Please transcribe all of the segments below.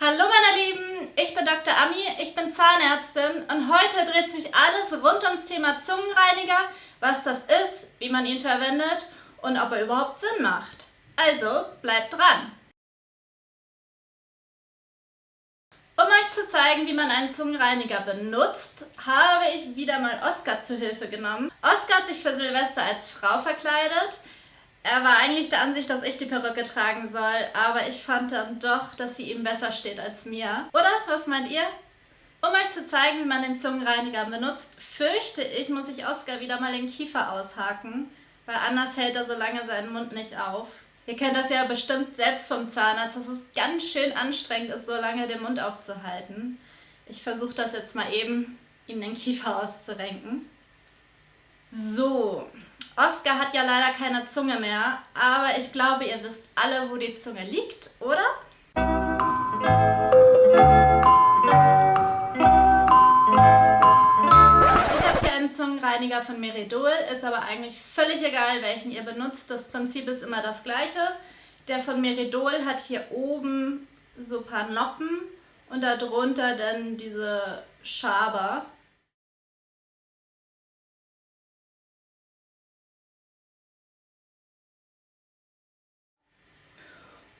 Hallo meine Lieben, ich bin Dr. Ami, ich bin Zahnärztin und heute dreht sich alles rund ums Thema Zungenreiniger, was das ist, wie man ihn verwendet und ob er überhaupt Sinn macht. Also bleibt dran! Um euch zu zeigen, wie man einen Zungenreiniger benutzt, habe ich wieder mal Oskar zu Hilfe genommen. Oskar hat sich für Silvester als Frau verkleidet. Er war eigentlich der Ansicht, dass ich die Perücke tragen soll, aber ich fand dann doch, dass sie ihm besser steht als mir. Oder? Was meint ihr? Um euch zu zeigen, wie man den Zungenreiniger benutzt, fürchte ich, muss ich Oskar wieder mal den Kiefer aushaken, weil anders hält er so lange seinen Mund nicht auf. Ihr kennt das ja bestimmt selbst vom Zahnarzt, dass es ganz schön anstrengend ist, so lange den Mund aufzuhalten. Ich versuche das jetzt mal eben, ihm den Kiefer auszurenken. So, Oskar hat ja leider keine Zunge mehr, aber ich glaube, ihr wisst alle, wo die Zunge liegt, oder? Zungenreiniger von Meridol, ist aber eigentlich völlig egal, welchen ihr benutzt. Das Prinzip ist immer das gleiche. Der von Meridol hat hier oben so ein paar Noppen und darunter dann diese Schaber.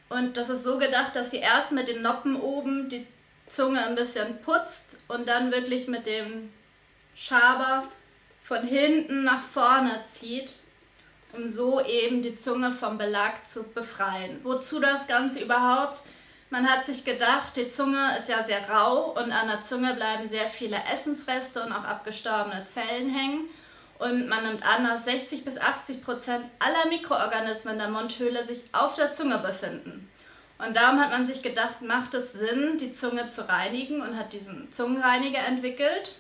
Und das ist so gedacht, dass ihr erst mit den Noppen oben die Zunge ein bisschen putzt und dann wirklich mit dem Schaber von hinten nach vorne zieht, um so eben die Zunge vom Belag zu befreien. Wozu das Ganze überhaupt? Man hat sich gedacht, die Zunge ist ja sehr rau und an der Zunge bleiben sehr viele Essensreste und auch abgestorbene Zellen hängen. Und man nimmt an, dass 60 bis 80 Prozent aller Mikroorganismen der Mundhöhle sich auf der Zunge befinden. Und darum hat man sich gedacht, macht es Sinn, die Zunge zu reinigen und hat diesen Zungenreiniger entwickelt.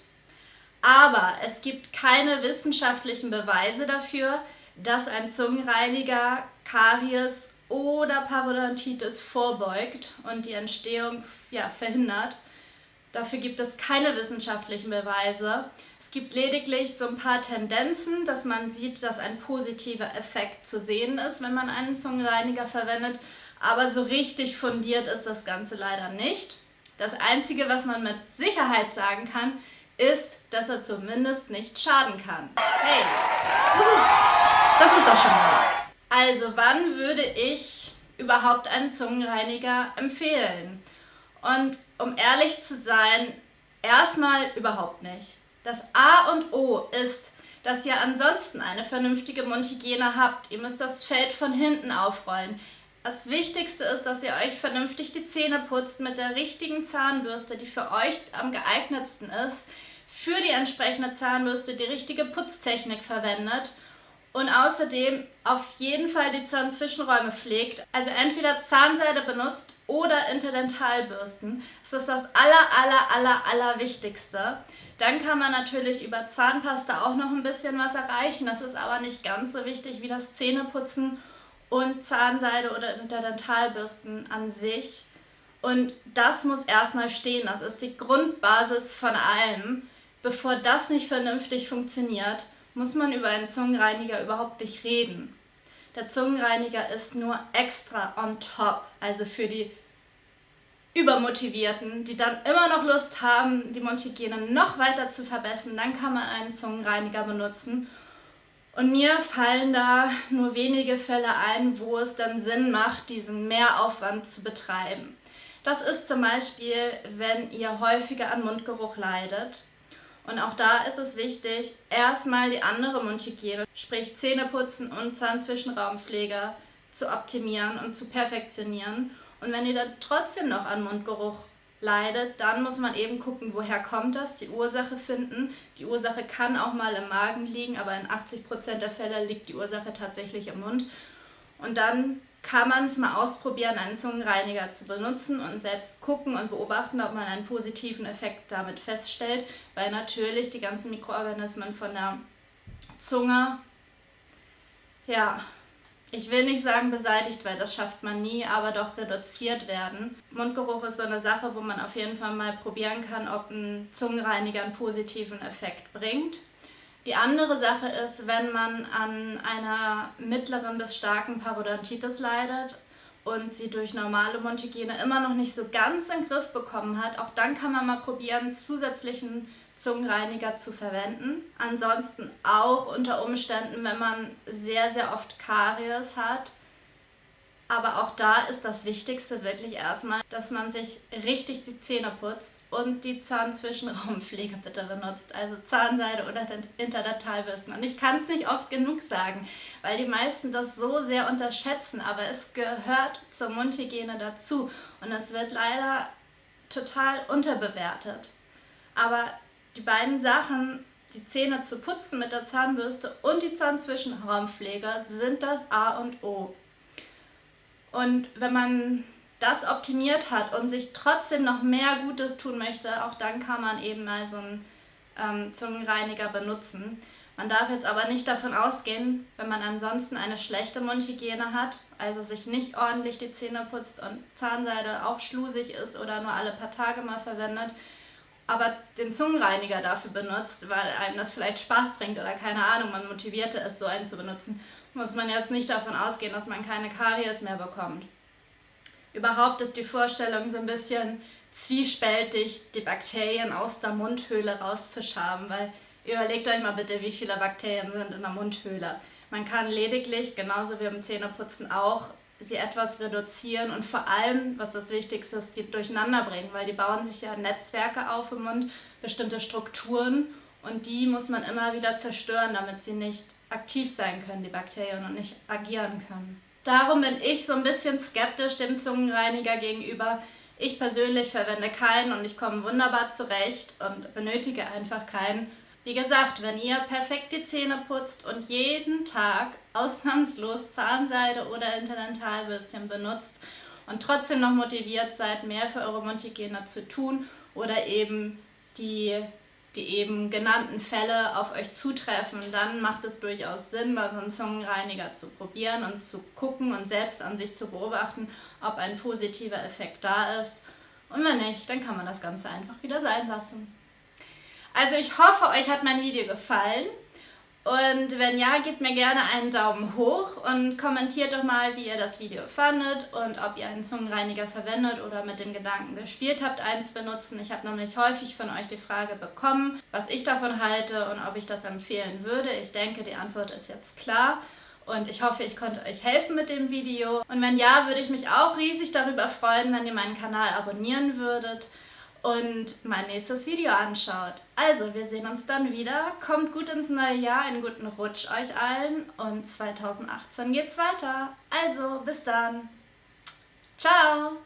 Aber es gibt keine wissenschaftlichen Beweise dafür, dass ein Zungenreiniger Karies oder Parodontitis vorbeugt und die Entstehung ja, verhindert. Dafür gibt es keine wissenschaftlichen Beweise. Es gibt lediglich so ein paar Tendenzen, dass man sieht, dass ein positiver Effekt zu sehen ist, wenn man einen Zungenreiniger verwendet. Aber so richtig fundiert ist das Ganze leider nicht. Das Einzige, was man mit Sicherheit sagen kann, ist, dass er zumindest nicht schaden kann. Hey, das ist doch schon mal was. Also wann würde ich überhaupt einen Zungenreiniger empfehlen? Und um ehrlich zu sein, erstmal überhaupt nicht. Das A und O ist, dass ihr ansonsten eine vernünftige Mundhygiene habt. Ihr müsst das Feld von hinten aufrollen. Das Wichtigste ist, dass ihr euch vernünftig die Zähne putzt mit der richtigen Zahnbürste, die für euch am geeignetsten ist für die entsprechende Zahnbürste die richtige Putztechnik verwendet und außerdem auf jeden Fall die Zahnzwischenräume pflegt. Also entweder Zahnseide benutzt oder Interdentalbürsten. Das ist das aller, aller, aller, aller Wichtigste. Dann kann man natürlich über Zahnpasta auch noch ein bisschen was erreichen. Das ist aber nicht ganz so wichtig wie das Zähneputzen und Zahnseide oder Interdentalbürsten an sich. Und das muss erstmal stehen. Das ist die Grundbasis von allem. Bevor das nicht vernünftig funktioniert, muss man über einen Zungenreiniger überhaupt nicht reden. Der Zungenreiniger ist nur extra on top, also für die Übermotivierten, die dann immer noch Lust haben, die Mundhygiene noch weiter zu verbessern, dann kann man einen Zungenreiniger benutzen. Und mir fallen da nur wenige Fälle ein, wo es dann Sinn macht, diesen Mehraufwand zu betreiben. Das ist zum Beispiel, wenn ihr häufiger an Mundgeruch leidet und auch da ist es wichtig, erstmal die andere Mundhygiene, sprich Zähneputzen und Zahnzwischenraumpflege zu optimieren und zu perfektionieren. Und wenn ihr dann trotzdem noch an Mundgeruch leidet, dann muss man eben gucken, woher kommt das, die Ursache finden. Die Ursache kann auch mal im Magen liegen, aber in 80% der Fälle liegt die Ursache tatsächlich im Mund. Und dann kann man es mal ausprobieren, einen Zungenreiniger zu benutzen und selbst gucken und beobachten, ob man einen positiven Effekt damit feststellt, weil natürlich die ganzen Mikroorganismen von der Zunge, ja, ich will nicht sagen beseitigt, weil das schafft man nie, aber doch reduziert werden. Mundgeruch ist so eine Sache, wo man auf jeden Fall mal probieren kann, ob ein Zungenreiniger einen positiven Effekt bringt. Die andere Sache ist, wenn man an einer mittleren bis starken Parodontitis leidet und sie durch normale Mundhygiene immer noch nicht so ganz in den Griff bekommen hat, auch dann kann man mal probieren, zusätzlichen Zungenreiniger zu verwenden. Ansonsten auch unter Umständen, wenn man sehr, sehr oft Karies hat. Aber auch da ist das Wichtigste wirklich erstmal, dass man sich richtig die Zähne putzt und die Zahnzwischenraumpflege bitte benutzt, also Zahnseide oder Interdentalbürsten. Und ich kann es nicht oft genug sagen, weil die meisten das so sehr unterschätzen, aber es gehört zur Mundhygiene dazu und es wird leider total unterbewertet. Aber die beiden Sachen, die Zähne zu putzen mit der Zahnbürste und die Zahnzwischenraumpflege, sind das A und O. Und wenn man das optimiert hat und sich trotzdem noch mehr Gutes tun möchte, auch dann kann man eben mal so einen ähm, Zungenreiniger benutzen. Man darf jetzt aber nicht davon ausgehen, wenn man ansonsten eine schlechte Mundhygiene hat, also sich nicht ordentlich die Zähne putzt und Zahnseide auch schlusig ist oder nur alle paar Tage mal verwendet, aber den Zungenreiniger dafür benutzt, weil einem das vielleicht Spaß bringt oder keine Ahnung, man motivierte ist, so einen zu benutzen, muss man jetzt nicht davon ausgehen, dass man keine Karies mehr bekommt. Überhaupt ist die Vorstellung so ein bisschen zwiespältig, die Bakterien aus der Mundhöhle rauszuschaben, weil überlegt euch mal bitte, wie viele Bakterien sind in der Mundhöhle. Man kann lediglich, genauso wie beim Zähneputzen auch, sie etwas reduzieren und vor allem, was das Wichtigste ist, die durcheinander bringen, weil die bauen sich ja Netzwerke auf im Mund, bestimmte Strukturen und die muss man immer wieder zerstören, damit sie nicht aktiv sein können, die Bakterien, und nicht agieren können. Darum bin ich so ein bisschen skeptisch dem Zungenreiniger gegenüber. Ich persönlich verwende keinen und ich komme wunderbar zurecht und benötige einfach keinen. Wie gesagt, wenn ihr perfekt die Zähne putzt und jeden Tag ausnahmslos Zahnseide oder Interdentalbürstchen benutzt und trotzdem noch motiviert seid, mehr für eure Mundhygiene zu tun oder eben die die eben genannten Fälle auf euch zutreffen, dann macht es durchaus Sinn, mal so einen Zungenreiniger zu probieren und zu gucken und selbst an sich zu beobachten, ob ein positiver Effekt da ist. Und wenn nicht, dann kann man das Ganze einfach wieder sein lassen. Also ich hoffe, euch hat mein Video gefallen. Und wenn ja, gebt mir gerne einen Daumen hoch und kommentiert doch mal, wie ihr das Video fandet und ob ihr einen Zungenreiniger verwendet oder mit dem Gedanken gespielt habt, eins benutzen. Ich habe nämlich häufig von euch die Frage bekommen, was ich davon halte und ob ich das empfehlen würde. Ich denke, die Antwort ist jetzt klar. Und ich hoffe, ich konnte euch helfen mit dem Video. Und wenn ja, würde ich mich auch riesig darüber freuen, wenn ihr meinen Kanal abonnieren würdet und mein nächstes Video anschaut. Also, wir sehen uns dann wieder. Kommt gut ins neue Jahr, einen guten Rutsch euch allen und 2018 geht's weiter. Also, bis dann. Ciao!